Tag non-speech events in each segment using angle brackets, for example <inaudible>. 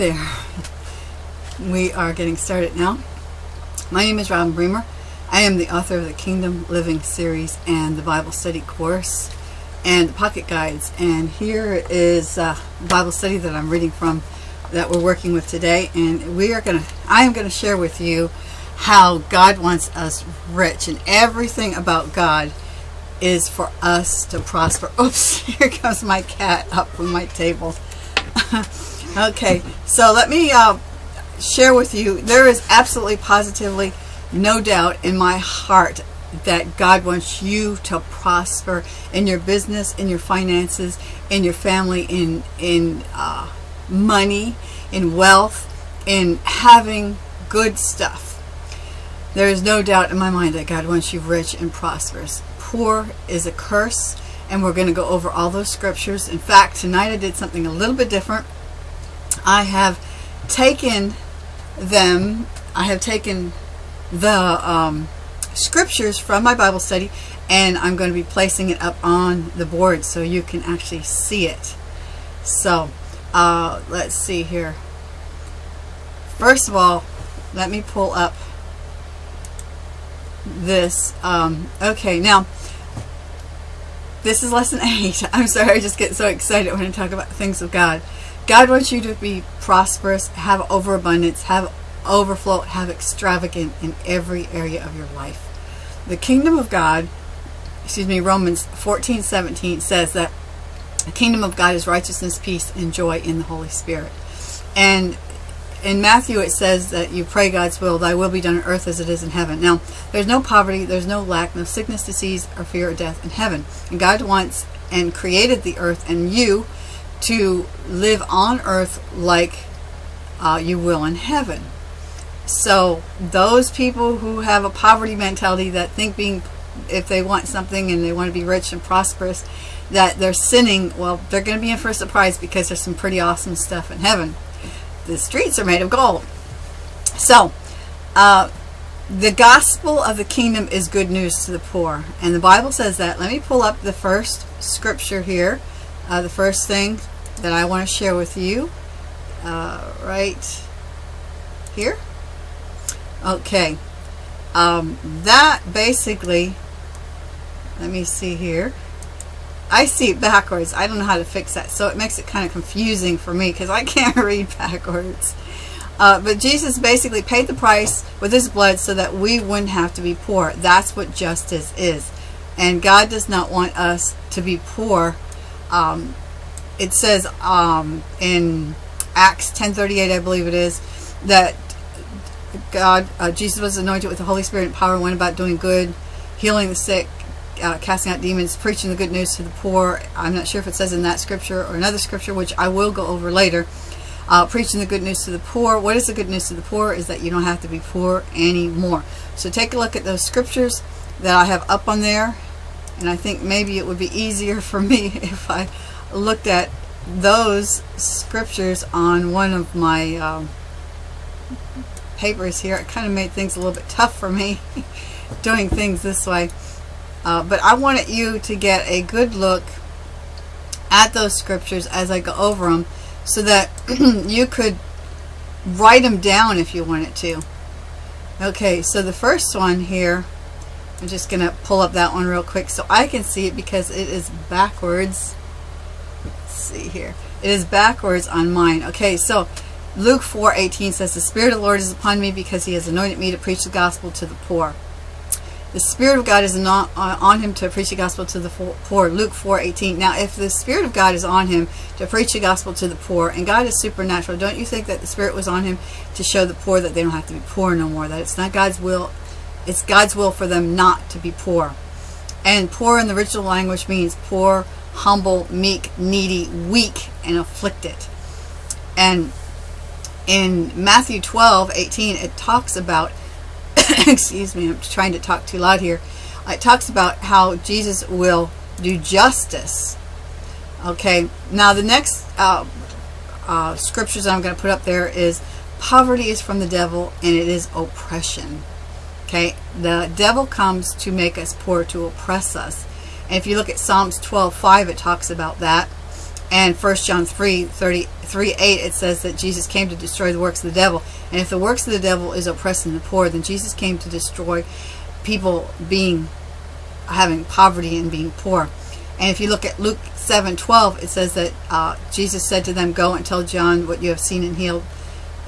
there. We are getting started now. My name is Robin Bremer. I am the author of the Kingdom Living series and the Bible study course and the pocket guides. And here is Bible study that I'm reading from that we're working with today. And we are going to, I am going to share with you how God wants us rich and everything about God is for us to prosper. <laughs> Oops, here comes my cat up from my table. <laughs> okay, so let me uh, share with you, there is absolutely positively no doubt in my heart that God wants you to prosper in your business, in your finances, in your family, in, in uh, money, in wealth, in having good stuff. There is no doubt in my mind that God wants you rich and prosperous. Poor is a curse, and we're going to go over all those scriptures. In fact, tonight I did something a little bit different. I have taken them, I have taken the um, scriptures from my Bible study, and I'm going to be placing it up on the board so you can actually see it. So, uh, let's see here. First of all, let me pull up this. Um, okay, now, this is lesson 8. <laughs> I'm sorry, I just get so excited when I talk about things of God. God wants you to be prosperous, have overabundance, have overflow, have extravagant in every area of your life. The kingdom of God, excuse me, Romans 14, 17 says that the kingdom of God is righteousness, peace, and joy in the Holy Spirit. And in Matthew it says that you pray God's will, thy will be done on earth as it is in heaven. Now, there's no poverty, there's no lack, no sickness, disease, or fear of death in heaven. And God wants and created the earth and you to live on earth like uh, you will in heaven. So those people who have a poverty mentality that think being, if they want something and they want to be rich and prosperous, that they're sinning, well, they're going to be in for a surprise because there's some pretty awesome stuff in heaven the streets are made of gold. So, uh, the gospel of the kingdom is good news to the poor. And the Bible says that. Let me pull up the first scripture here. Uh, the first thing that I want to share with you. Uh, right here. Okay. Um, that basically, let me see here. I see it backwards. I don't know how to fix that. So it makes it kind of confusing for me because I <laughs> can't read backwards. Uh, but Jesus basically paid the price with his blood so that we wouldn't have to be poor. That's what justice is. And God does not want us to be poor. Um, it says um, in Acts 10.38, I believe it is, that God, uh, Jesus was anointed with the Holy Spirit and power went about doing good, healing the sick, uh, casting out demons, preaching the good news to the poor. I'm not sure if it says in that scripture or another scripture, which I will go over later. Uh, preaching the good news to the poor. What is the good news to the poor? Is that you don't have to be poor anymore. So take a look at those scriptures that I have up on there. And I think maybe it would be easier <laughs> for me if I looked at those scriptures on one of my um, papers here. It kind of made things a little bit tough for me <laughs> doing things this way. Uh, but I wanted you to get a good look at those scriptures as I go over them so that <clears throat> you could write them down if you wanted to. Okay, so the first one here, I'm just going to pull up that one real quick so I can see it because it is backwards. See here. It is backwards on mine. Okay, so Luke 4:18 says, The Spirit of the Lord is upon me because he has anointed me to preach the gospel to the poor. The Spirit of God is not uh, on him to preach the gospel to the poor. Luke 4:18. Now, if the Spirit of God is on him to preach the gospel to the poor, and God is supernatural, don't you think that the Spirit was on him to show the poor that they don't have to be poor no more? That it's not God's will, it's God's will for them not to be poor. And poor in the original language means poor, humble, meek, needy, weak, and afflicted. And in Matthew 12:18, it talks about <coughs> excuse me, I'm trying to talk too loud here. It talks about how Jesus will do justice. Okay, now the next uh, uh, scriptures I'm going to put up there is poverty is from the devil and it is oppression. Okay, the devil comes to make us poor, to oppress us. And if you look at Psalms 12:5, it talks about that. And 1 John 3, 30, 3 8, it says that Jesus came to destroy the works of the devil. And if the works of the devil is oppressing the poor, then Jesus came to destroy people being having poverty and being poor. And if you look at Luke 7 12, it says that uh, Jesus said to them, Go and tell John what you have seen and healed,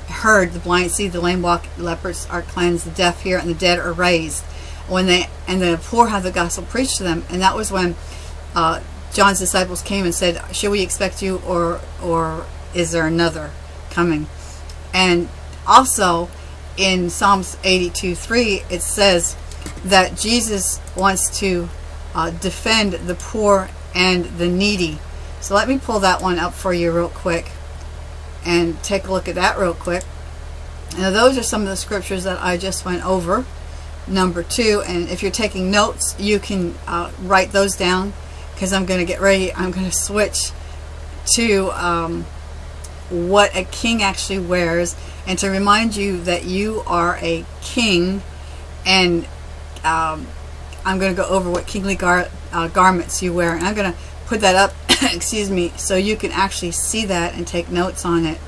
heard. The blind see, the lame walk, lepers are cleansed, the deaf hear, and the dead are raised. When they And the poor have the gospel preached to them. And that was when uh, John's disciples came and said, Should we expect you or or is there another coming? And also in Psalms 82 3, it says that Jesus wants to uh, defend the poor and the needy. So let me pull that one up for you real quick and take a look at that real quick. Now those are some of the scriptures that I just went over. Number two, and if you're taking notes, you can uh, write those down because I'm going to get ready. I'm going to switch to um, what a king actually wears and to remind you that you are a king and um, I'm going to go over what kingly gar uh, garments you wear and I'm going to put that up <coughs> excuse me so you can actually see that and take notes on it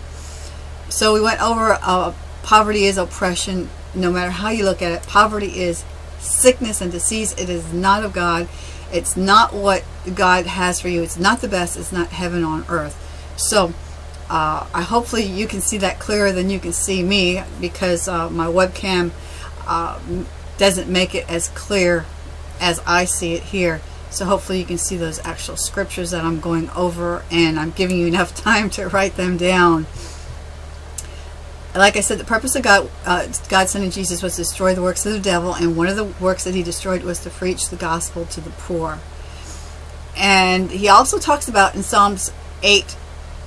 so we went over uh, poverty is oppression no matter how you look at it poverty is sickness and disease it is not of God it's not what God has for you. It's not the best. It's not heaven on earth. So uh, I hopefully you can see that clearer than you can see me because uh, my webcam uh, doesn't make it as clear as I see it here. So hopefully you can see those actual scriptures that I'm going over and I'm giving you enough <laughs> time to write them down like I said, the purpose of God, uh, God sending Jesus was to destroy the works of the devil, and one of the works that he destroyed was to preach the gospel to the poor. And he also talks about in Psalms 8,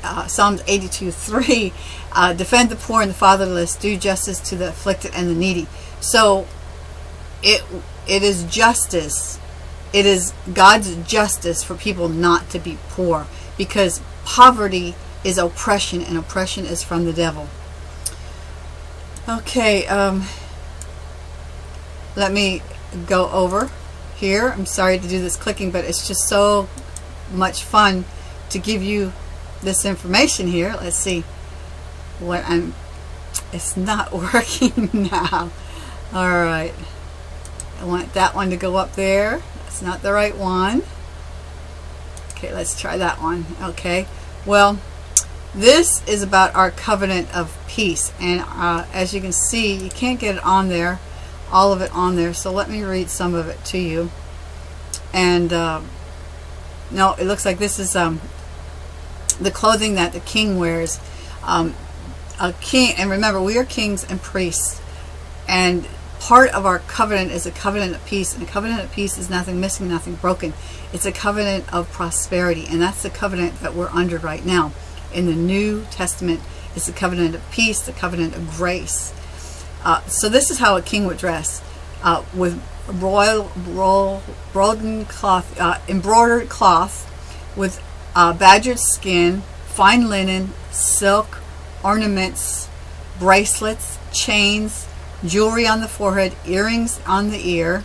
uh, Psalms 82, <laughs> 3, uh, defend the poor and the fatherless, do justice to the afflicted and the needy. So it it is justice. It is God's justice for people not to be poor because poverty is oppression and oppression is from the devil. Okay, um, let me go over here. I'm sorry to do this clicking, but it's just so much fun to give you this information here. Let's see what I'm, it's not <laughs> working now. All right. I want that one to go up there. That's not the right one. Okay, let's try that one. Okay. Well, this is about our covenant of peace. And uh, as you can see, you can't get it on there, all of it on there. So let me read some of it to you. And uh, no, it looks like this is um, the clothing that the king wears. Um, a king, and remember, we are kings and priests. And part of our covenant is a covenant of peace. And a covenant of peace is nothing missing, nothing broken. It's a covenant of prosperity. And that's the covenant that we're under right now in the New Testament is the covenant of peace, the covenant of grace. Uh, so this is how a king would dress uh, with royal, royal cloth, uh, embroidered cloth with uh, badgered skin, fine linen, silk, ornaments, bracelets, chains, jewelry on the forehead, earrings on the ear,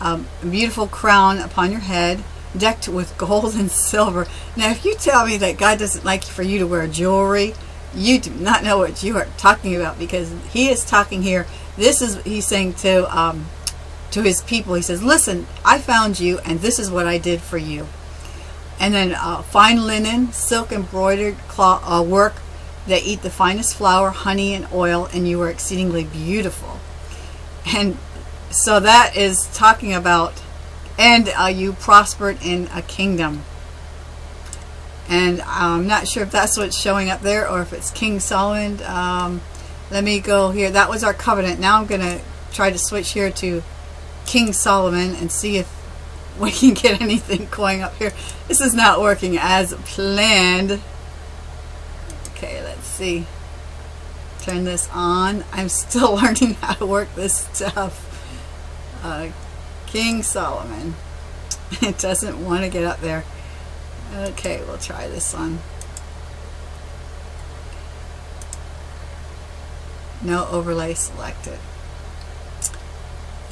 um, a beautiful crown upon your head, decked with gold and silver. Now, if you tell me that God doesn't like for you to wear jewelry, you do not know what you are talking about because he is talking here. This is, he's saying to, um, to his people, he says, listen, I found you and this is what I did for you. And then uh, fine linen, silk embroidered cloth, uh, work that eat the finest flour, honey, and oil, and you are exceedingly beautiful. And so that is talking about and uh, you prospered in a kingdom. And I'm not sure if that's what's showing up there or if it's King Solomon. Um, let me go here. That was our covenant. Now I'm going to try to switch here to King Solomon and see if <laughs> we can get anything going up here. This is not working as planned. Okay, let's see. Turn this on. I'm still <laughs> learning how to work this stuff. Uh, King Solomon. <laughs> It doesn't want to get up there. Okay, we'll try this one. No overlay selected.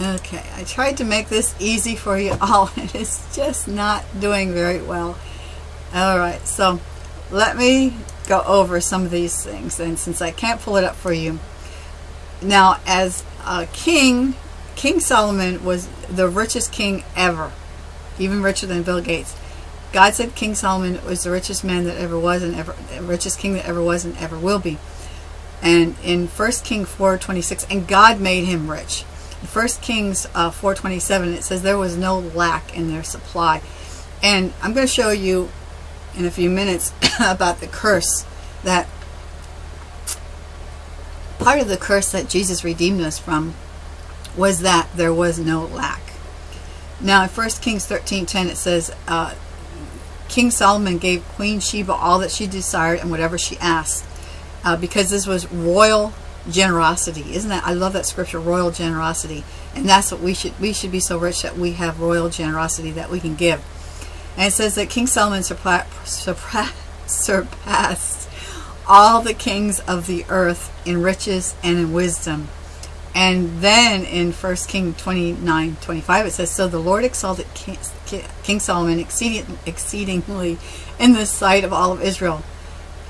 Okay, I tried to make this easy for you <laughs> all and it's just not doing very well. All right, so let me go over some of these things. And since I can't pull it up for you, now as a king, King Solomon was the richest king ever, even richer than Bill Gates. God said King Solomon was the richest man that ever was and ever richest king that ever was and ever will be. And in 1 King 4:26, and God made him rich. In 1 Kings uh, 4:27, it says there was no lack in their supply. And I'm going to show you in a few minutes <coughs> about the curse that part of the curse that Jesus redeemed us from was that there was no lack. Now in 1 Kings 13:10 it says uh, King Solomon gave Queen Sheba all that she desired and whatever she asked uh, because this was royal generosity. Isn't that I love that scripture royal generosity and that's what we should we should be so rich that we have royal generosity that we can give. And it says that King Solomon <laughs> surpassed all the kings of the earth in riches and in wisdom. And then in 1 King 29, 25, it says, So the Lord exalted King, Solomon exceedingly in the sight of all of Israel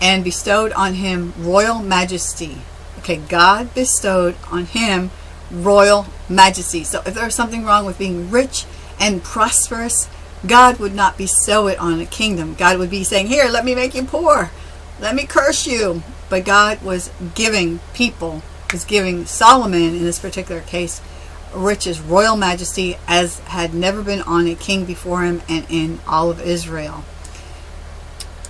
and bestowed on him royal majesty. Okay, God bestowed on him royal majesty. So if there's something wrong with being rich and prosperous, God would not bestow it on a kingdom. God would be saying, here, let me make you poor. Let me curse you. But God was giving people, was giving Solomon in this particular case, riches, royal majesty, as had never been on a king before him and in all of Israel.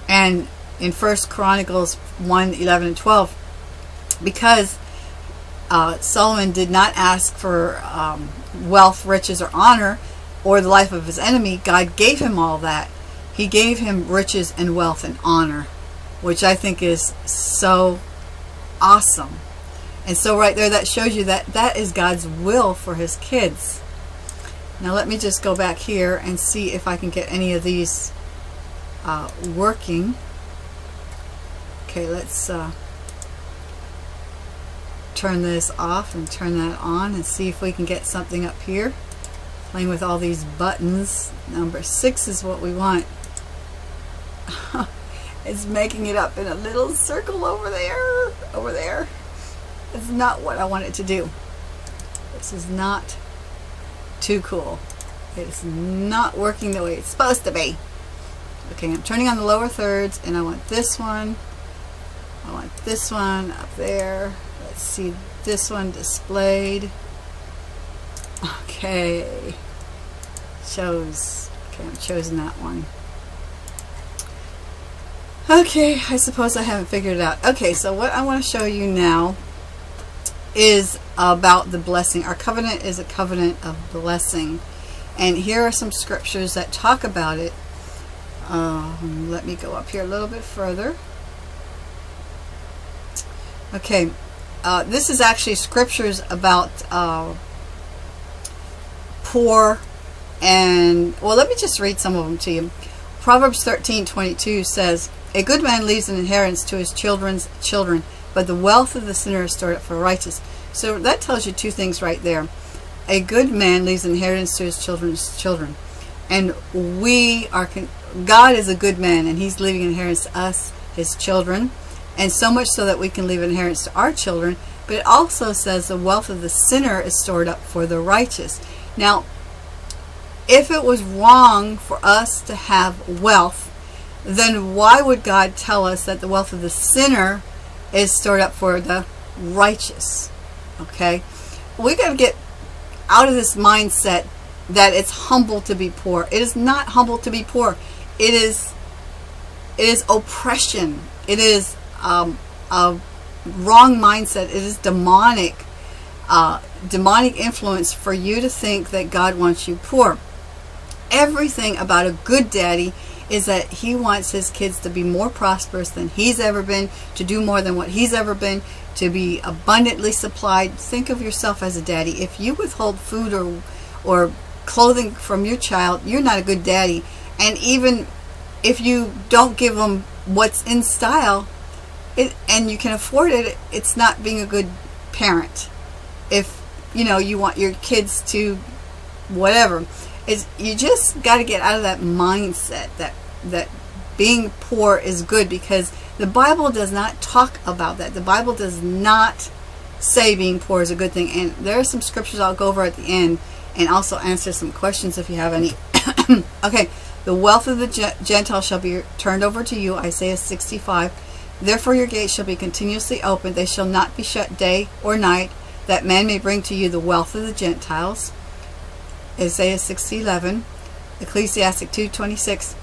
And in First Chronicles 1, 11 and 12, because uh, Solomon did not ask for um, wealth, riches, or honor, or the life of his enemy, God gave him all that. He gave him riches and wealth and honor, which I think is so awesome. And so right there, that shows you that that is God's will for his kids. Now let me just go back here and see if I can get any of these uh, working. Okay, let's uh, turn this off and turn that on and see if we can get something up here playing with all these buttons. Number six is what we want. <laughs> it's making it up in a little circle over there, over there. It's not what I want it to do. This is not too cool. It's not working the way it's supposed to be. Okay, I'm turning on the lower thirds and I want this one. I want this one up there. Let's see this one displayed. Okay. Chose. Okay, I've chosen that one. Okay, I suppose I haven't figured it out. Okay, so what I want to show you now is about the blessing. Our covenant is a covenant of blessing. And here are some scriptures that talk about it. Um, let me go up here a little bit further. Okay, uh, this is actually scriptures about uh, poor and well let me just read some of them to you Proverbs 13 22 says a good man leaves an inheritance to his children's children but the wealth of the sinner is stored up for the righteous so that tells you two things right there. A good man leaves inheritance to his children's children. And we are God is a good man and he's leaving inheritance to us his children. And so much so that we can leave inheritance to our children. But it also says the wealth of the sinner is stored up for the righteous. Now, if it was wrong for us to have wealth, then why would God tell us that the wealth of the sinner is stored up for the righteous? Okay? We got to get out of this mindset that it's humble to be poor. It is not humble to be poor. It is it is oppression. It is um, a wrong mindset. It is demonic uh, demonic influence for you to think that God wants you poor. Everything about a good daddy is that he wants his kids to be more prosperous than he's ever been, to do more than what he's ever been, to be abundantly supplied. Think of yourself as a daddy. If you withhold food or, or clothing from your child, you're not a good daddy. And even if you don't give them what's in style, it, and you can afford it, it's not being a good parent if you know you want your kids to whatever is you just got to get out of that mindset that that being poor is good because the Bible does not talk about that. The Bible does not say being poor is a good thing. And there are some scriptures I'll go over at the end and also answer some questions if you have any. <coughs> okay, the wealth of the Gentile shall be turned over to you, Isaiah 65. Therefore your gates shall be continuously open, they shall not be shut day or night, that man may bring to you the wealth of the Gentiles. Isaiah 60:11, Ecclesiastic 2:26.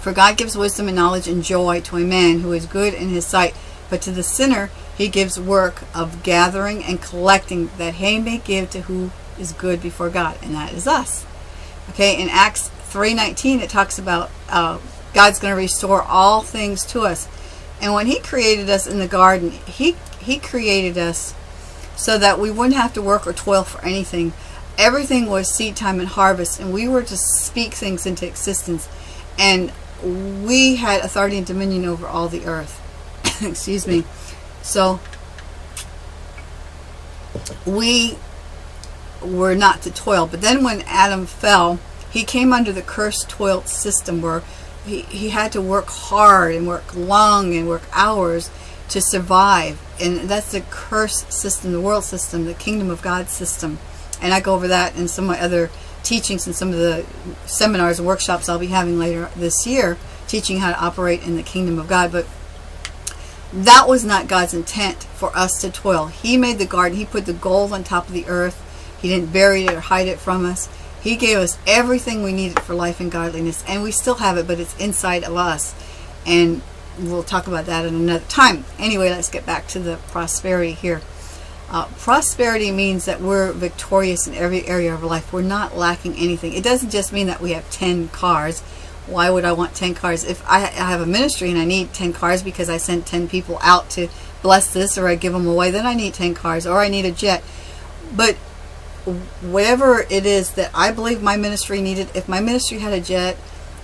For God gives wisdom and knowledge and joy to a man who is good in his sight, but to the sinner he gives work of gathering and collecting that he may give to who is good before God, and that is us. Okay, in Acts 3.19 it talks about uh, God's going to restore all things to us. And when he created us in the garden, he, he created us so that we wouldn't have to work or toil for anything. Everything was seed time and harvest, and we were to speak things into existence. And we had authority and dominion over all the earth. <coughs> Excuse me. So, we were not to toil. But then when Adam fell, he came under the cursed toil system where he, he had to work hard and work long and work hours to survive. And that's the curse system, the world system, the kingdom of God system. And I go over that in some of my other teachings and some of the seminars and workshops I'll be having later this year, teaching how to operate in the kingdom of God. But that was not God's intent for us to toil. He made the garden. He put the gold on top of the earth. He didn't bury it or hide it from us. He gave us everything we needed for life and godliness, and we still have it, but it's inside of us. And we'll talk about that in another time. Anyway, let's get back to the prosperity here. Uh, prosperity means that we're victorious in every area of life. We're not lacking anything. It doesn't just mean that we have 10 cars. Why would I want 10 cars? If I, I have a ministry and I need 10 cars because I sent 10 people out to bless this or I give them away, then I need 10 cars or I need a jet. But whatever it is that I believe my ministry needed, if my ministry had a jet,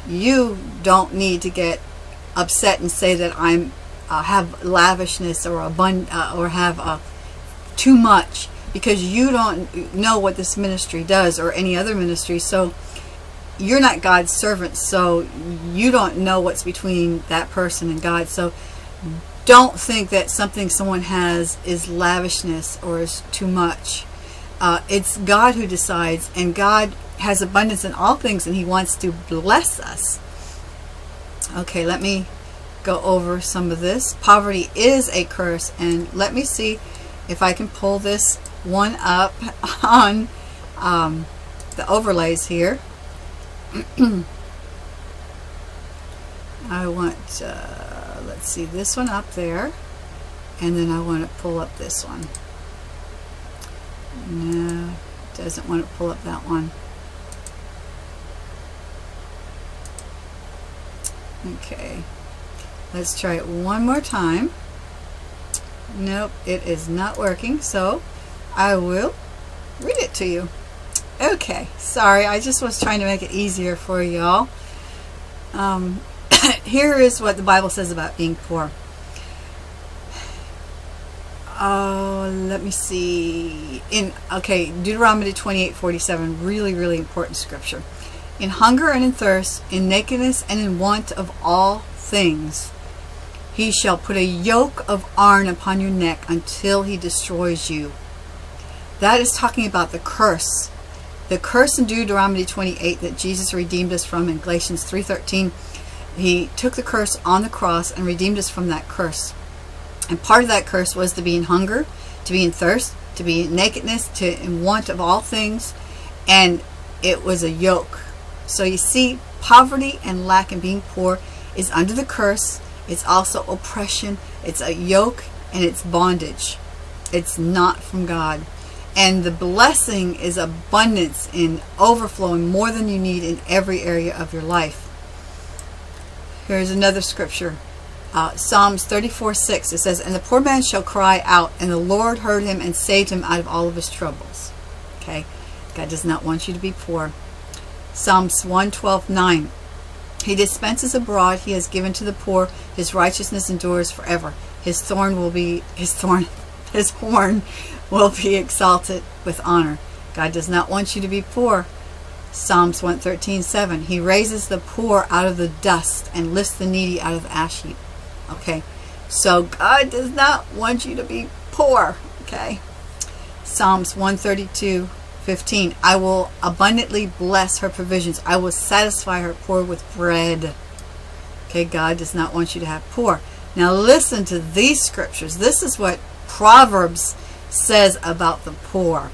you don't need to get upset and say that I'm uh, have lavishness or abund uh, or have uh, too much because you don't know what this ministry does or any other ministry. So you're not God's servant, so you don't know what's between that person and God. So don't think that something someone has is lavishness or is too much. Uh, it's God who decides, and God has abundance in all things, and He wants to bless us. Okay, let me go over some of this. Poverty is a curse, and let me see if I can pull this one up <laughs> on um, the overlays here. <clears throat> I want, uh, let's see, this one up there, and then I want to pull up this one. No, doesn't want to pull up that one. Okay, let's try it one more time. Nope, it is not working, so I will read it to you. Okay, sorry, I just was trying to make it easier for y'all. Um, <coughs> here is what the Bible says about being poor. Oh, let me see. In okay, Deuteronomy 28, 47, really, really important scripture. In hunger and in thirst, in nakedness and in want of all things, he shall put a yoke of iron upon your neck until he destroys you. That is talking about the curse. The curse in Deuteronomy 28 that Jesus redeemed us from in Galatians 3.13. He took the curse on the cross and redeemed us from that curse. And part of that curse was to be in hunger, to be in thirst, to be in nakedness, to in want of all things. And it was a yoke. So you see, poverty and lack and being poor is under the curse. It's also oppression. It's a yoke and it's bondage. It's not from God. And the blessing is abundance in overflowing more than you need in every area of your life. Here's another scripture uh, Psalms 34, 6, it says, And the poor man shall cry out, and the Lord heard him and saved him out of all of his troubles. Okay? God does not want you to be poor. Psalms 112, 9. He dispenses abroad, he has given to the poor, his righteousness endures forever. His thorn will be, his thorn, <laughs> his horn will be exalted with honor. God does not want you to be poor. Psalms 113, 7. He raises the poor out of the dust and lifts the needy out of the ash heap. Okay, so God does not want you to be poor. Okay, Psalms 132, 15. I will abundantly bless her provisions. I will satisfy her poor with bread. Okay, God does not want you to have poor. Now listen to these scriptures. This is what Proverbs says about the poor.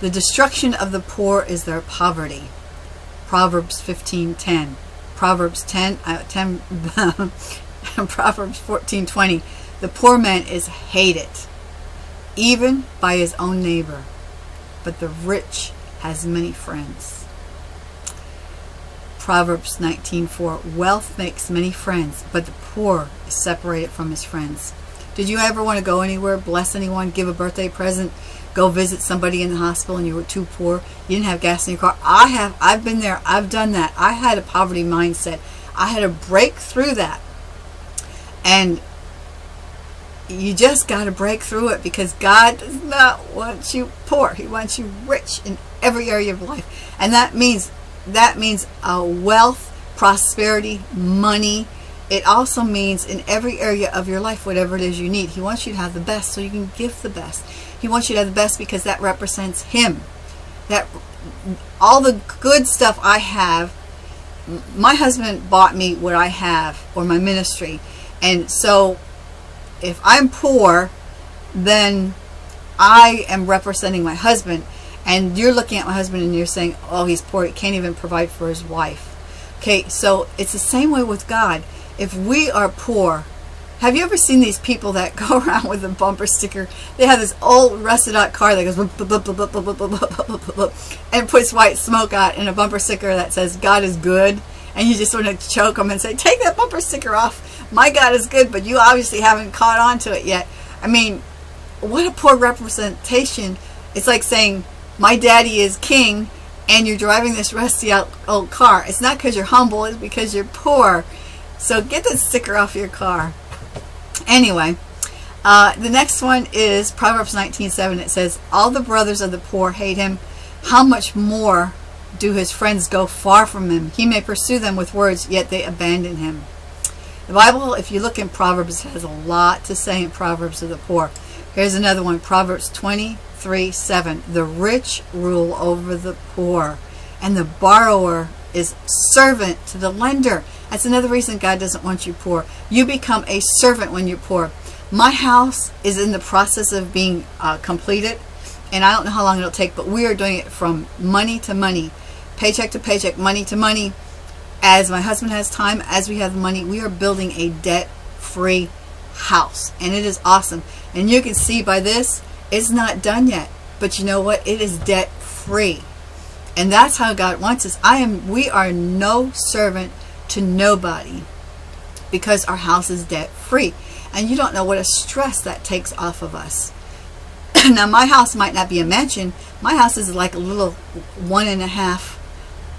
The destruction of the poor is their poverty. Proverbs 15:10. Proverbs 10, uh, 10 <laughs> Proverbs 14:20. The poor man is hated even by his own neighbor, but the rich has many friends. Proverbs 19:4. Wealth makes many friends, but the poor is separated from his friends. Did you ever want to go anywhere, bless anyone, give a birthday present, go visit somebody in the hospital and you were too poor, you didn't have gas in your car. I have, I've been there, I've done that. I had a poverty mindset. I had to break through that. And you just got to break through it because God does not want you poor. He wants you rich in every area of life. And that means that means uh, wealth, prosperity, money. It also means in every area of your life, whatever it is you need. He wants you to have the best so you can give the best. He wants you to have the best because that represents Him. That all the good stuff I have, my husband bought me what I have or my ministry. And so if I'm poor, then I am representing my husband. And you're looking at my husband and you're saying, oh, he's poor. He can't even provide for his wife. Okay, so it's the same way with God. If we are poor, have you ever seen these people that go around with a bumper sticker? They have this old rusted out car that goes and puts white smoke out in a bumper sticker that says God is good. And you just want to choke them and say, take that bumper sticker off. My God is good, but you obviously haven't caught on to it yet. I mean, what a poor representation. It's like saying, my daddy is king and you're driving this rusty old car. It's not because you're humble, it's because you're poor. So get that sticker off your car. Anyway, uh, the next one is Proverbs 19:7. It says, "All the brothers of the poor hate him. How much more do his friends go far from him? He may pursue them with words, yet they abandon him." The Bible, if you look in Proverbs, has a lot to say in Proverbs of the poor. Here's another one, Proverbs 23, 7. The rich rule over the poor, and the borrower is servant to the lender. That's another reason God doesn't want you poor. You become a servant when you're poor. My house is in the process of being uh, completed, and I don't know how long it'll take, but we are doing it from money to money, paycheck to paycheck, money to money. As my husband has time, as we have money, we are building a debt-free house, and it is awesome. And you can see by this, it's not done yet, but you know what? It is debt-free. And that's how God wants us. I am we are no servant to nobody because our house is debt free. And you don't know what a stress that takes off of us. <laughs> now my house might not be a mansion. My house is like a little one and a half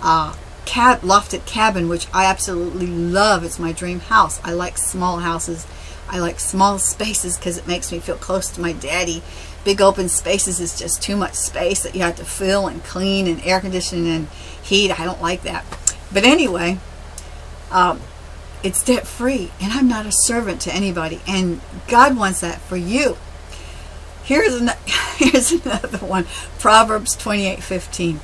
uh, cab lofted cabin, which I absolutely love. It's my dream house. I like small houses. I like small <laughs> spaces because it makes me feel close to my daddy big open spaces is just too much space that you have to fill and clean and air condition and heat. I don't like that. But anyway, um, it's debt free and I'm not a servant to anybody and God wants that for you. Here's, <laughs> here's another one. Proverbs 28, 15.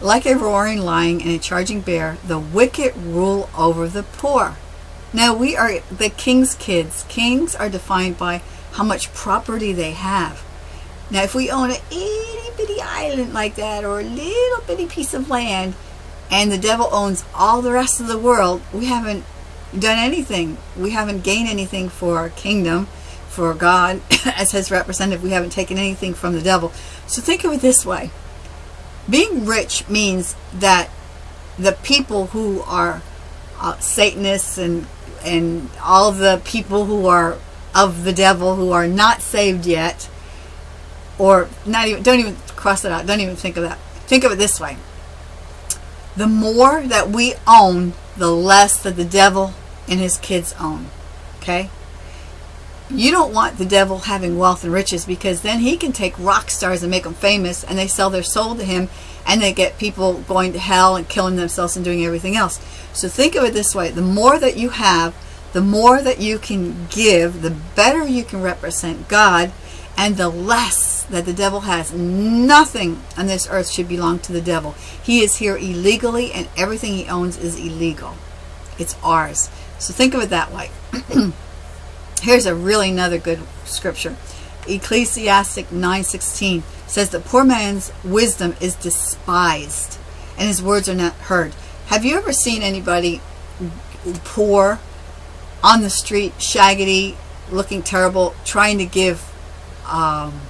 Like a roaring lion and a charging bear, the wicked rule over the poor. Now we are the king's kids. Kings are defined by how much property they have. Now, if we own an itty bitty island like that or a little bitty piece of land and the devil owns all the rest of the world, we haven't done anything. We haven't gained anything for our kingdom, for God <coughs> as his representative. We haven't taken anything from the devil. So think of it this way. Being rich means that the people who are uh, Satanists and and all the people who are of the devil who are not saved yet or not even don't even cross it out don't even think of that think of it this way the more that we own the less that the devil and his kids own okay you don't want the devil having wealth and riches because then he can take rock stars and make them famous and they sell their soul to him and they get people going to hell and killing themselves and doing everything else. So think of it this way. The more that you have, the more that you can give, the better you can represent God, and the less that the devil has. Nothing on this earth should belong to the devil. He is here illegally, and everything he owns is illegal. It's ours. So think of it that way. <clears throat> Here's a really another good scripture. Ecclesiastic 9:16 says the poor man's wisdom is despised and his words are not heard. Have you ever seen anybody poor on the street, shaggedy, looking terrible, trying to give um,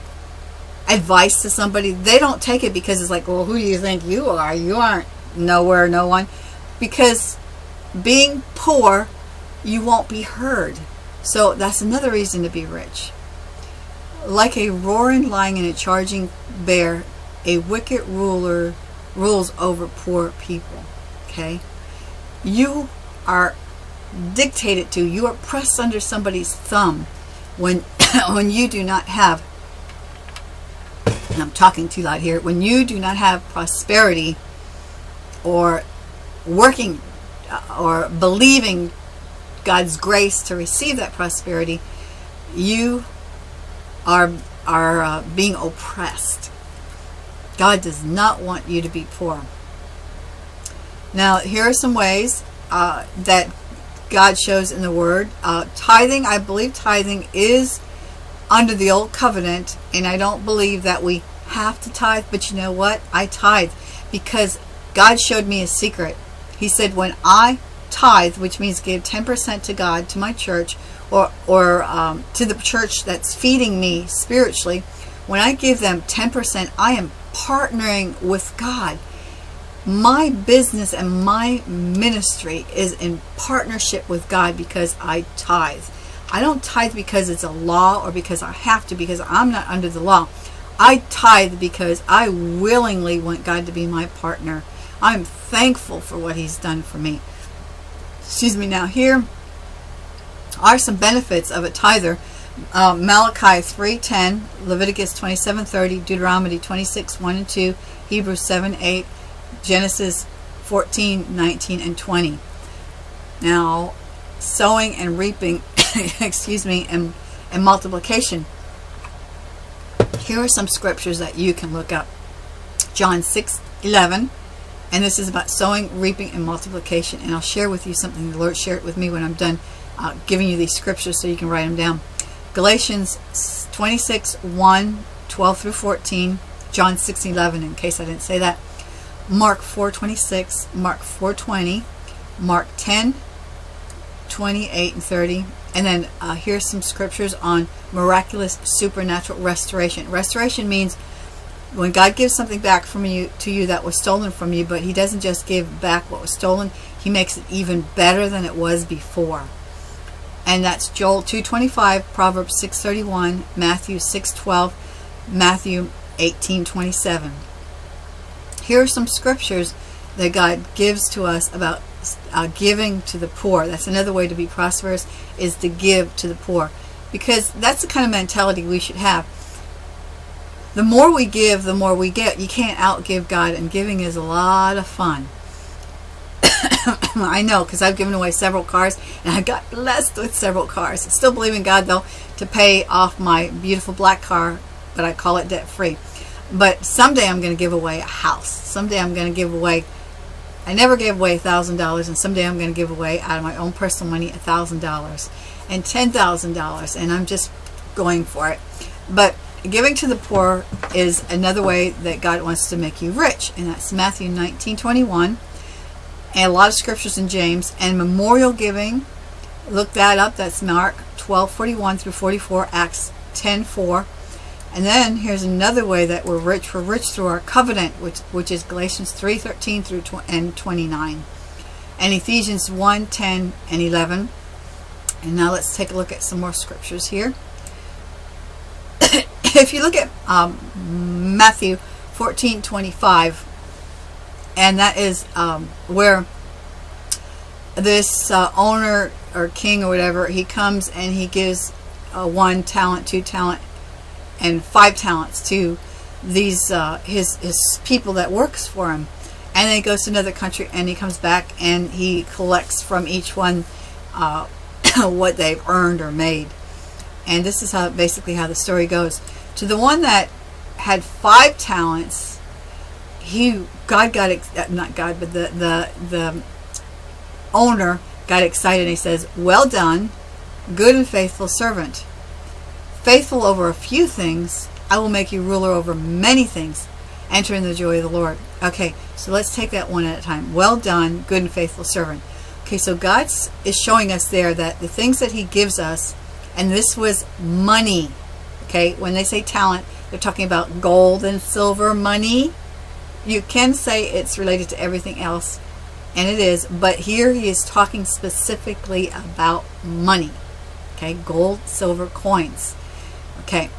advice to somebody? They don't take it because it's like, well, who do you think you are? You aren't nowhere, no one. Because being poor, you won't be heard. So that's another reason to be rich. Like a roaring lion and a charging bear, a wicked ruler rules over poor people. Okay? You are dictated to, you are pressed under somebody's thumb when <coughs> when you do not have and I'm talking too loud here, when you do not have prosperity or working uh, or believing God's grace to receive that prosperity, you are, are uh, being oppressed. God does not want you to be poor. Now, here are some ways uh, that God shows in the Word. Uh, tithing, I believe tithing is under the old covenant, and I don't believe that we have to tithe, but you know what? I tithe because God showed me a secret. He said, when I tithe, which means give 10% to God, to my church, or, or um, to the church that's feeding me spiritually, when I give them 10%, I am partnering with God. My business and my ministry is in partnership with God because I tithe. I don't tithe because it's a law or because I have to, because I'm not under the law. I tithe because I willingly want God to be my partner. I'm thankful for what he's done for me excuse me now here are some benefits of a tither uh, Malachi 3.10 Leviticus 27.30 Deuteronomy 26 1 and 2 Hebrews 7 8 Genesis 14 19 and 20 now sowing and reaping <coughs> excuse me and, and multiplication. Here are some scriptures that you can look up. John 6 11 and this is about sowing, reaping, and multiplication. And I'll share with you something the Lord shared with me when I'm done uh, giving you these scriptures so you can write them down. Galatians 26, 1, 12 through 14, John 6, 11, in case I didn't say that. Mark 4, 26, Mark 4, 20, Mark 10, 28 and 30. And then uh, here's some scriptures on miraculous supernatural restoration. Restoration means when God gives something back from you to you that was stolen from you, but he doesn't just give back what was stolen, he makes it even better than it was before. And that's Joel 2.25, Proverbs 6.31, Matthew 6.12, Matthew 18.27. Here are some scriptures that God gives to us about uh, giving to the poor. That's another way to be prosperous, is to give to the poor. Because that's the kind of mentality we should have the more we give, the more we get. You can't outgive God, and giving is a lot of fun. <coughs> I know, because I've given away several cars, and I got blessed with several cars. Still believe in God, though, to pay off my beautiful black car, but I call it debt-free. But someday I'm going to give away a house. Someday I'm going to give away, I never gave away a $1,000, and someday I'm going to give away, out of my own personal money, a $1,000 and $10,000, and I'm just going for it. But giving to the poor is another way that God wants to make you rich. And that's Matthew 19, 21. And a lot of scriptures in James. And memorial giving, look that up. That's Mark 12, 41 through 44, Acts 10, 4. And then here's another way that we're rich. We're rich through our covenant, which, which is Galatians 3, 13 through and 29. And Ephesians 1, 10 and 11. And now let's take a look at some more scriptures here. <laughs> if you look at um, Matthew 14 25 and that is um, where this uh, owner or king or whatever he comes and he gives uh, one talent two talent and five talents to these uh, his his people that works for him, and then he goes to another country and he comes back and he collects from each one uh, <coughs> what they've earned or made. And this is how basically how the story goes. To the one that had five talents, he God got uh, not God, but the the the owner got excited. and He says, "Well done, good and faithful servant. Faithful over a few things, I will make you ruler over many things. Enter in the joy of the Lord." Okay, so let's take that one at a time. Well done, good and faithful servant. Okay, so God is showing us there that the things that He gives us, and this was money. Okay, when they say talent, they're talking about gold and silver money. You can say it's related to everything else, and it is, but here he is talking specifically about money. Okay, gold, silver coins. Okay,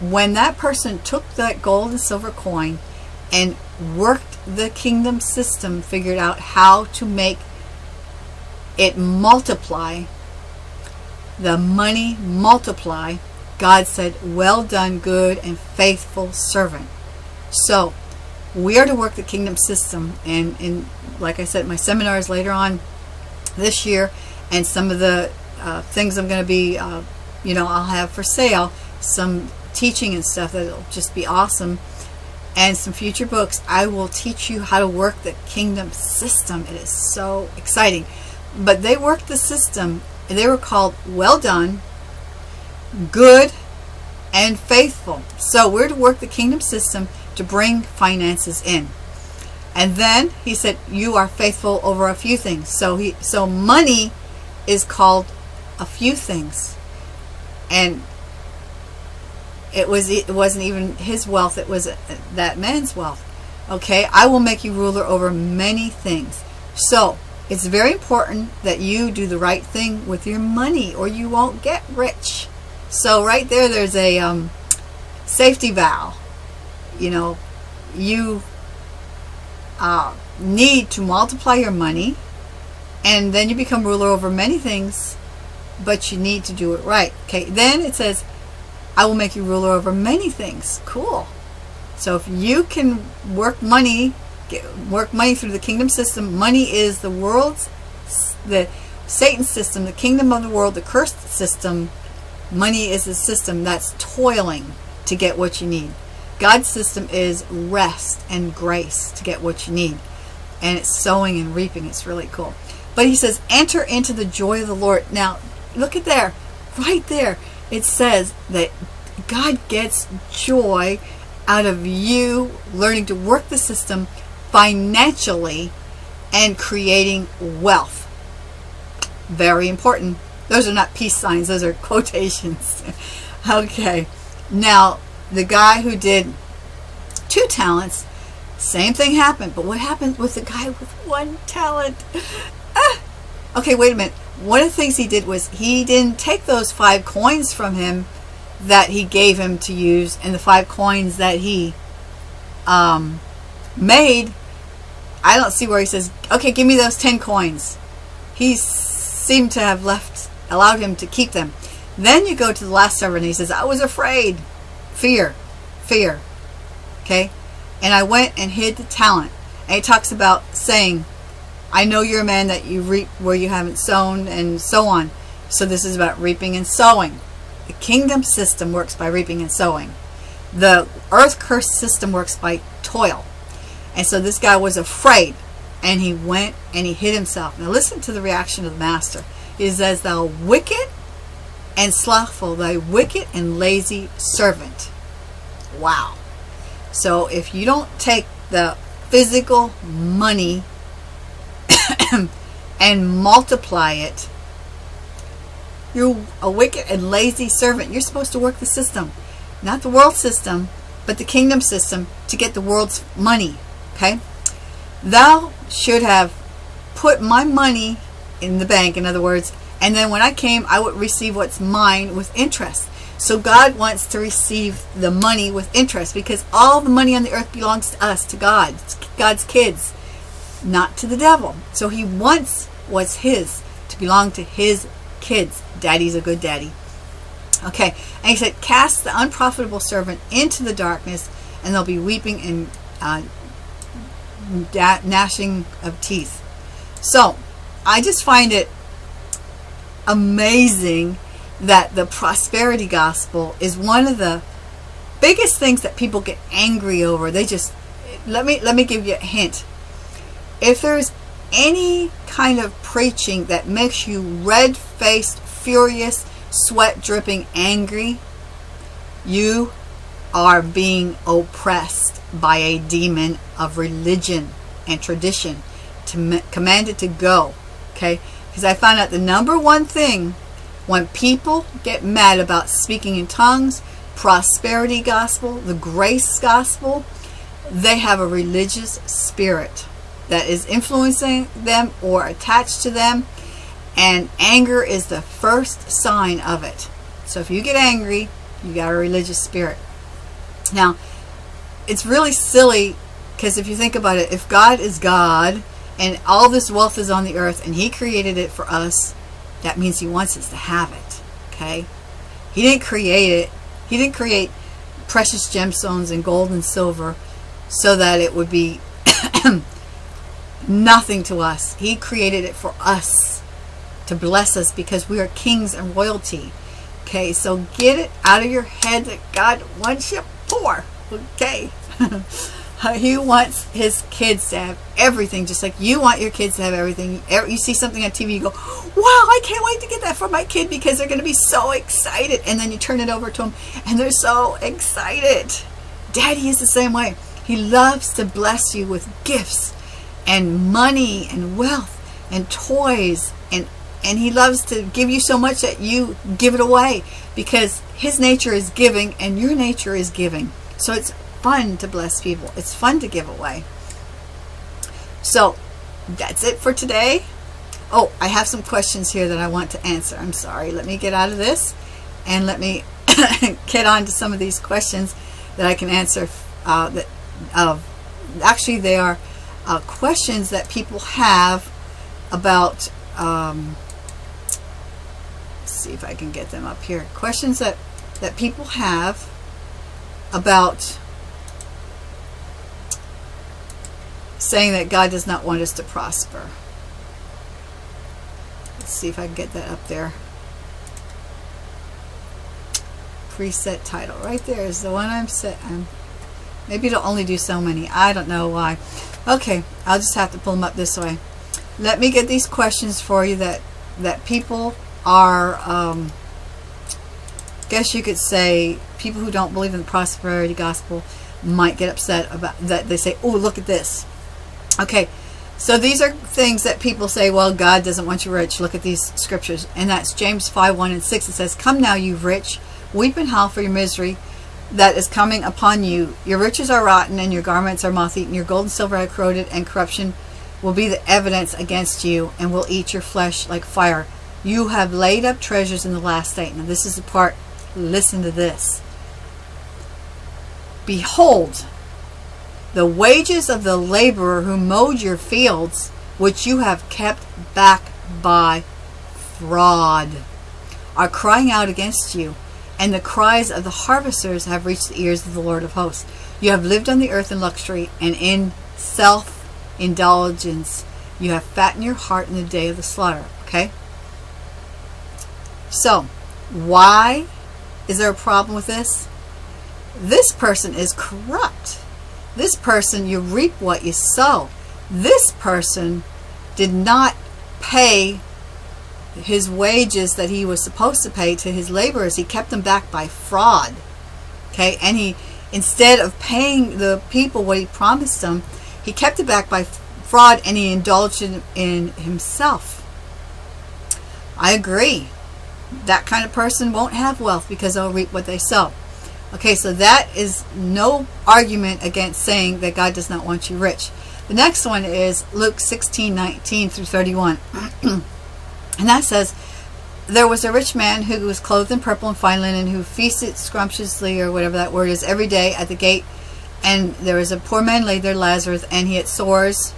when that person took that gold and silver coin and worked the kingdom system, figured out how to make it multiply, the money multiply, God said, well done, good and faithful servant. So we are to work the kingdom system and in like I said my seminars later on this year and some of the uh, things I'm going to be uh, you know I'll have for sale some teaching and stuff that'll just be awesome and some future books. I will teach you how to work the kingdom system. It is so exciting. But they worked the system. They were called well done good and faithful so we're to work the kingdom system to bring finances in. And then he said, you are faithful over a few things. So he so money is called a few things. And it was it wasn't even his wealth, it was uh, that man's wealth. Okay, I will make you ruler over many things. So, it's very important that you do the right thing with your money or you won't get rich. So right there, there's a um, safety valve you know, you uh, need to multiply your money and then you become ruler over many things, but you need to do it right. Okay, then it says, I will make you ruler over many things. Cool. So if you can work money, get, work money through the kingdom system, money is the world's, the Satan system, the kingdom of the world, the cursed system. Money is a system that's toiling to get what you need. God's system is rest and grace to get what you need. And it's sowing and reaping. It's really cool. But he says, enter into the joy of the Lord. Now, look at there. Right there. It says that God gets joy out of you learning to work the system financially and creating wealth. Very important. Those are not peace signs. Those are quotations. <laughs> okay. Now, the guy who did two talents, same thing happened. But what happened with the guy with one talent? <laughs> Ah. Okay, wait a minute. One of the things he did was he didn't take those five coins from him that he gave him to use and the five coins that he um, made. I don't see where he says, okay, give me those 10 coins. He seemed to have left, allowed him to keep them. Then you go to the last servant and he says, I was afraid. Fear. Fear. Okay? And I went and hid the talent. And he talks about saying, I know you're a man that you reap where you haven't sown and so on. So this is about reaping and sowing. The kingdom system works by reaping and sowing. The earth curse system works by toil. And so this guy was afraid and he went and he hid himself. Now listen to the reaction of the master. He as thou wicked and slothful, thy wicked and lazy servant. Wow. So if you don't take the physical money <coughs> and multiply it, you're a wicked and lazy servant. You're supposed to work the system, not the world system, but the kingdom system to get the world's money. Okay? Thou should have put my money in the bank, in other words, and then when I came, I would receive what's mine with interest. So God wants to receive the money with interest because all the money on the earth belongs to us, to God, God's kids, not to the devil. So he wants what's his to belong to his kids. Daddy's a good daddy. Okay, and he said, Cast the unprofitable servant into the darkness, and there'll be weeping and uh, gnashing of teeth. So, I just find it amazing that the prosperity gospel is one of the biggest things that people get angry over. They just let me let me give you a hint. If there's any kind of preaching that makes you red-faced, furious, sweat dripping, angry, you are being oppressed by a demon of religion and tradition to commanded to go okay? Because I found out the number one thing when people get mad about speaking in tongues prosperity gospel the grace gospel they have a religious spirit that is influencing them or attached to them and anger is the first sign of it. So if you get angry you got a religious spirit. Now it's really silly because if you think about it, if God is God and all this wealth is on the earth and he created it for us, that means he wants us to have it. Okay? He didn't create it. He didn't create precious gemstones and gold and silver so that it would be <coughs> nothing to us. He created it for us to bless us because we are kings and royalty. Okay, so get it out of your head that God wants you poor. Okay. <laughs> he wants his kids to have everything just like you want your kids to have everything. You see something on TV you go wow I can't wait to get that for my kid because they're going to be so excited. And then you turn it over to them and they're so excited. Daddy is the same way. He loves to bless you with gifts and money and wealth and toys and and he loves to give you so much that you give it away because his nature is giving and your nature is giving. So it's fun to bless people. It's fun to give away. So that's it for today. Oh, I have some questions here that I want to answer. I'm sorry. Let me get out of this and let me <coughs> get on to some of these questions that I can answer. Uh, that uh, Actually, they are uh, questions that people have about, um, see if I can get them up here. Questions that, that people have about saying that God does not want us to prosper. Let's see if I can get that up there. Preset title. Right there is the one I'm set. I'm, maybe it'll only do so many. I don't know why. Okay, I'll just have to pull them up this way. Let me get these questions for you that, that people are, um, guess you could say, people who don't believe in the prosperity gospel might get upset about that. They say, oh, look at this. Okay, so these are things that people say, well, God doesn't want you rich. Look at these scriptures. And that's James 5, 1 and 6. It says, Come now, you rich, weep and howl for your misery that is coming upon you. Your riches are rotten, and your garments are moth-eaten. Your gold and silver are corroded, and corruption will be the evidence against you, and will eat your flesh like fire. You have laid up treasures in the last state. Now, this is the part, listen to this. Behold, the wages of the laborer who mowed your fields, which you have kept back by fraud, are crying out against you, and the cries of the harvesters have reached the ears of the Lord of hosts. You have lived on the earth in luxury and in self-indulgence. You have fattened your heart in the day of the slaughter. Okay? So, why is there a problem with this? This person is corrupt. This person, you reap what you sow. This person did not pay his wages that he was supposed to pay to his laborers. He kept them back by fraud. Okay, and he, instead of paying the people what he promised them, he kept it back by fraud and he indulged in, in himself. I agree. That kind of person won't have wealth because they'll reap what they sow. Okay, so that is no argument against saying that God does not want you rich. The next one is Luke 16, 19 through 31. <clears throat> and that says, There was a rich man who was clothed in purple and fine linen, who feasted scrumptiously, or whatever that word is, every day at the gate. And there was a poor man laid there, Lazarus, and he had sores,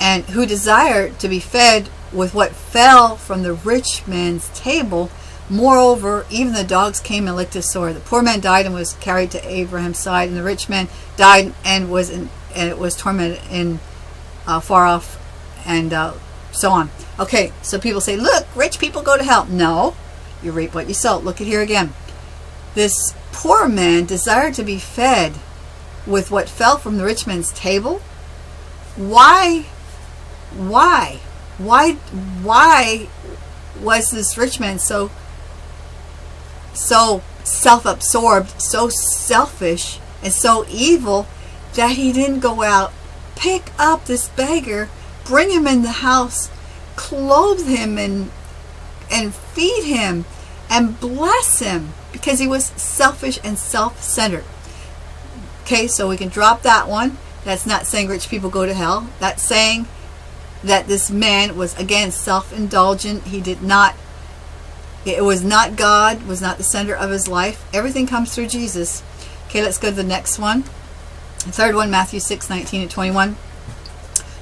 and who desired to be fed with what fell from the rich man's table, Moreover, even the dogs came and licked his sore. The poor man died and was carried to Abraham's side, and the rich man died and was in, and was tormented in uh, far off, and uh, so on. Okay, so people say, look, rich people go to hell. No, you reap what you sow. Look at here again. This poor man desired to be fed with what fell from the rich man's table. Why? Why? Why? Why was this rich man so so self-absorbed, so selfish, and so evil that he didn't go out, pick up this beggar, bring him in the house, clothe him and and feed him and bless him because he was selfish and self-centered. Okay, so we can drop that one. That's not saying rich people go to hell. That's saying that this man was again self-indulgent. He did not it was not God, was not the center of his life. Everything comes through Jesus. Okay, let's go to the next one. The third one, Matthew 6, 19 and 21.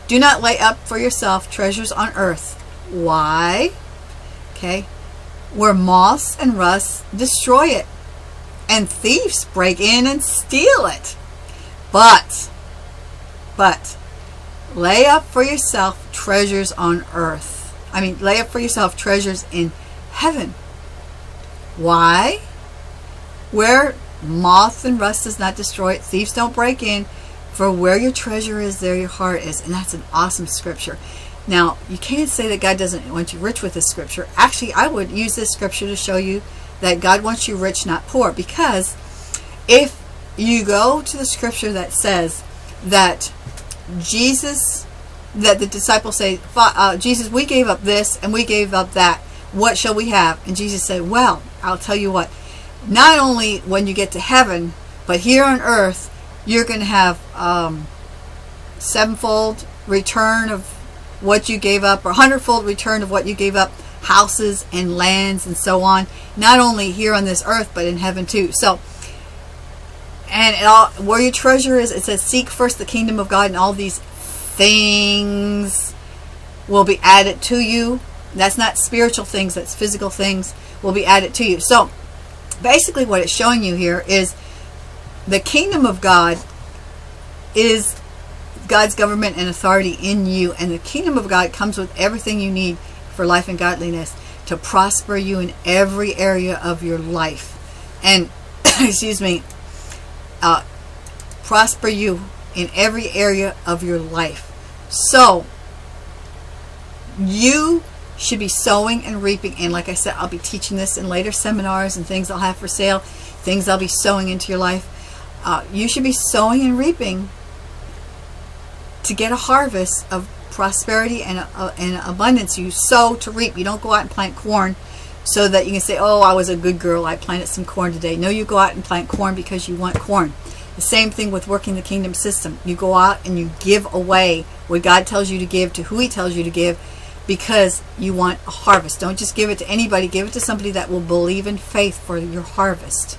Do not lay up for yourself treasures on earth. Why? Okay. Where moths and rust destroy it, and thieves break in and steal it. But, but, lay up for yourself treasures on earth. I mean, lay up for yourself treasures in heaven. Why? Where moth and rust does not destroy it, thieves don't break in, for where your treasure is, there your heart is. And that's an awesome scripture. Now, you can't say that God doesn't want you rich with this scripture. Actually, I would use this scripture to show you that God wants you rich, not poor. Because if you go to the scripture that says that Jesus, that the disciples say, uh, Jesus, we gave up this and we gave up that what shall we have? And Jesus said, well, I'll tell you what, not only when you get to heaven, but here on earth, you're going to have um, sevenfold return of what you gave up, or hundredfold return of what you gave up, houses and lands and so on, not only here on this earth, but in heaven too. So, and all, where your treasure is, it says, seek first the kingdom of God, and all these things will be added to you. That's not spiritual things, that's physical things will be added to you. So basically what it's showing you here is the kingdom of God is God's government and authority in you. And the kingdom of God comes with everything you need for life and godliness to prosper you in every area of your life. And, <coughs> excuse me, uh, prosper you in every area of your life. So, you should be sowing and reaping. And like I said, I'll be teaching this in later seminars and things I'll have for sale, things I'll be sowing into your life. Uh, you should be sowing and reaping to get a harvest of prosperity and, uh, and abundance. You sow to reap. You don't go out and plant corn so that you can say, oh, I was a good girl. I planted some corn today. No, you go out and plant corn because you want corn. The same thing with working the kingdom system. You go out and you give away what God tells you to give to who he tells you to give because you want a harvest. Don't just give it to anybody. Give it to somebody that will believe in faith for your harvest.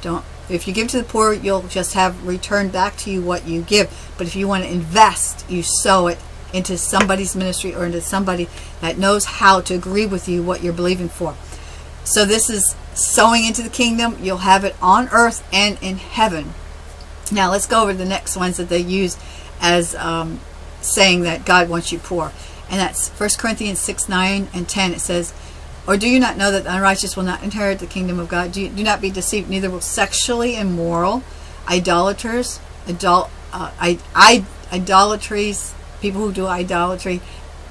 Don't. If you give to the poor, you'll just have returned back to you what you give. But if you want to invest, you sow it into somebody's ministry or into somebody that knows how to agree with you what you're believing for. So this is sowing into the kingdom. You'll have it on earth and in heaven. Now let's go over the next ones that they use as um, saying that God wants you poor and that's 1 Corinthians 6, 9, and 10. It says, Or do you not know that the unrighteous will not inherit the kingdom of God? Do, you, do not be deceived, neither will sexually immoral, idolaters, adult, uh, I, I, idolatries, people who do idolatry,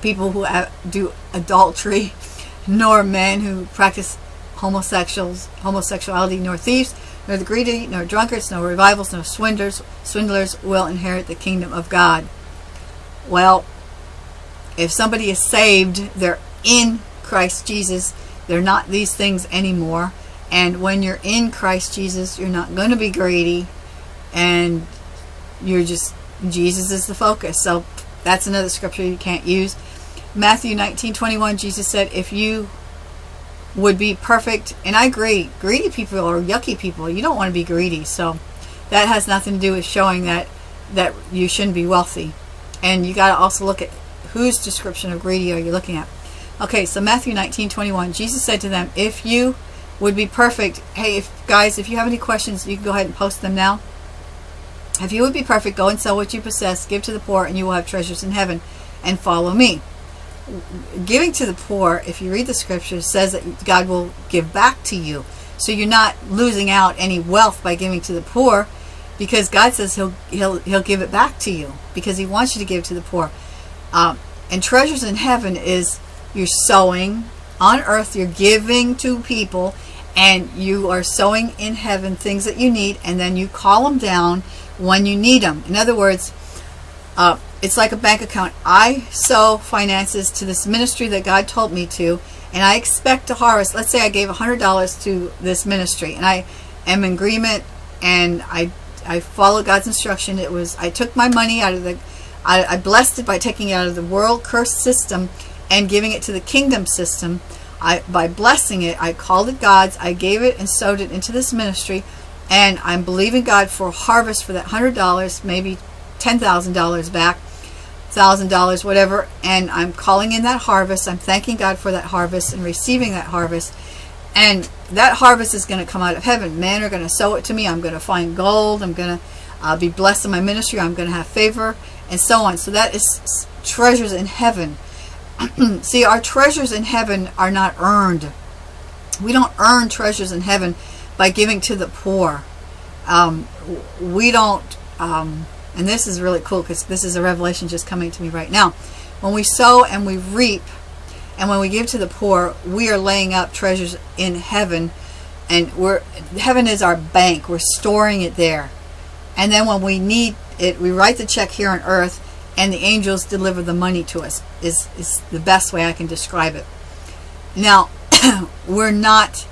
people who do adultery, <laughs> nor men who practice homosexuals, homosexuality, nor thieves, nor the greedy, nor drunkards, nor revivals, nor swindlers, swindlers will inherit the kingdom of God. Well, if somebody is saved, they're in Christ Jesus. They're not these things anymore. And when you're in Christ Jesus, you're not going to be greedy. And you're just, Jesus is the focus. So that's another scripture you can't use. Matthew 19, 21, Jesus said, if you would be perfect, and I agree, greedy people are yucky people. You don't want to be greedy. So that has nothing to do with showing that, that you shouldn't be wealthy. And you got to also look at whose description of greedy are you looking at? Okay, so Matthew 19, 21, Jesus said to them, if you would be perfect, hey, if guys, if you have any questions, you can go ahead and post them now. If you would be perfect, go and sell what you possess, give to the poor, and you will have treasures in heaven, and follow me. Giving to the poor, if you read the scripture, says that God will give back to you. So you're not losing out any wealth by giving to the poor, because God says He'll He'll He'll give it back to you because He wants you to give to the poor. Um, and treasures in heaven is you're sowing on earth, you're giving to people, and you are sowing in heaven things that you need, and then you call them down when you need them. In other words, uh, it's like a bank account. I sow finances to this ministry that God told me to, and I expect to harvest. Let's say I gave $100 to this ministry, and I am in agreement, and I I followed God's instruction. It was I took my money out of the I, I blessed it by taking it out of the world curse system and giving it to the kingdom system. I by blessing it, I called it God's. I gave it and sowed it into this ministry, and I'm believing God for a harvest for that hundred dollars, maybe ten thousand dollars back, thousand dollars, whatever. And I'm calling in that harvest. I'm thanking God for that harvest and receiving that harvest. And that harvest is going to come out of heaven. Men are going to sow it to me. I'm going to find gold. I'm going to uh, be blessed in my ministry. I'm going to have favor and so on. So that is treasures in heaven. <clears throat> See, our treasures in heaven are not earned. We don't earn treasures in heaven by giving to the poor. Um, we don't, um, and this is really cool because this is a revelation just coming to me right now. When we sow and we reap, and when we give to the poor, we are laying up treasures in heaven. And we're heaven is our bank. We're storing it there. And then when we need it, we write the check here on earth and the angels deliver the money to us is, is the best way I can describe it. Now, <clears throat> we're not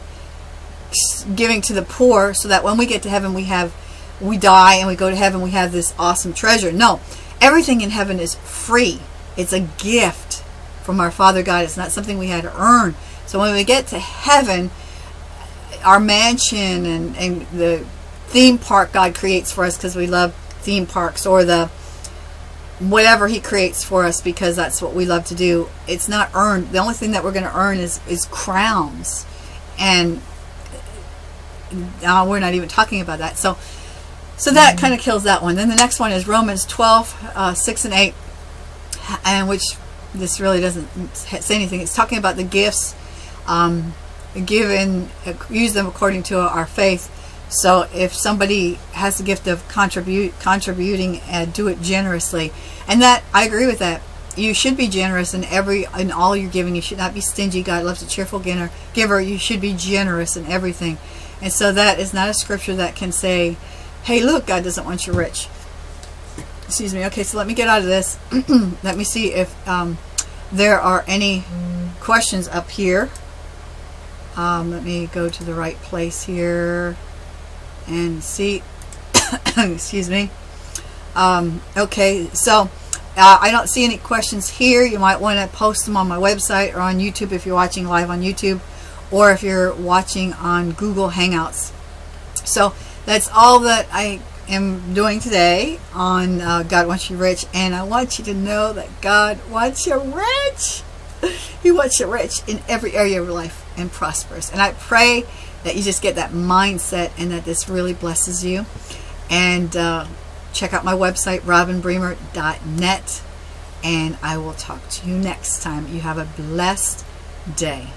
giving to the poor so that when we get to heaven we have we die and we go to heaven we have this awesome treasure. No, everything in heaven is free. It's a gift from our Father God. It's not something we had to earn. So when we get to heaven, our mansion and, and the theme park God creates for us because we love theme parks or the whatever he creates for us because that's what we love to do. It's not earned. The only thing that we're going to earn is, is crowns. And now we're not even talking about that. So so that kind of kills that one. Then the next one is Romans 12, uh, 6 and 8, and which this really doesn't say anything. It's talking about the gifts um, given, use them according to our faith. So if somebody has the gift of contribute, contributing, and do it generously, and that I agree with that. You should be generous in every in all you're giving. You should not be stingy. God loves a cheerful giver. Giver. You should be generous in everything. And so that is not a scripture that can say, "Hey, look, God doesn't want you rich." excuse me okay so let me get out of this <clears throat> let me see if um, there are any questions up here um, let me go to the right place here and see <coughs> excuse me um, okay so uh, I don't see any questions here you might want to post them on my website or on YouTube if you're watching live on YouTube or if you're watching on Google Hangouts so that's all that I am doing today on uh, God Wants You Rich. And I want you to know that God wants you rich. <laughs> He wants you rich in every area of your life and prosperous. And I pray that you just get that mindset and that this really blesses you. And uh, check out my website, robinbremer.net. And I will talk to you next time. You have a blessed day.